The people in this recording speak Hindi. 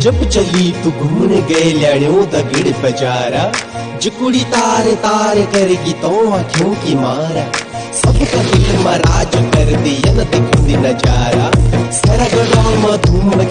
जब चली तू घूमने गए लड़ो दगड़ बजारा, जुकुड़ी तार तार करेगी तो आँखों की मारा। सब कभी मराज कर दिया न देखूँगी नज़ारा। सरगड़ा मधुम धूम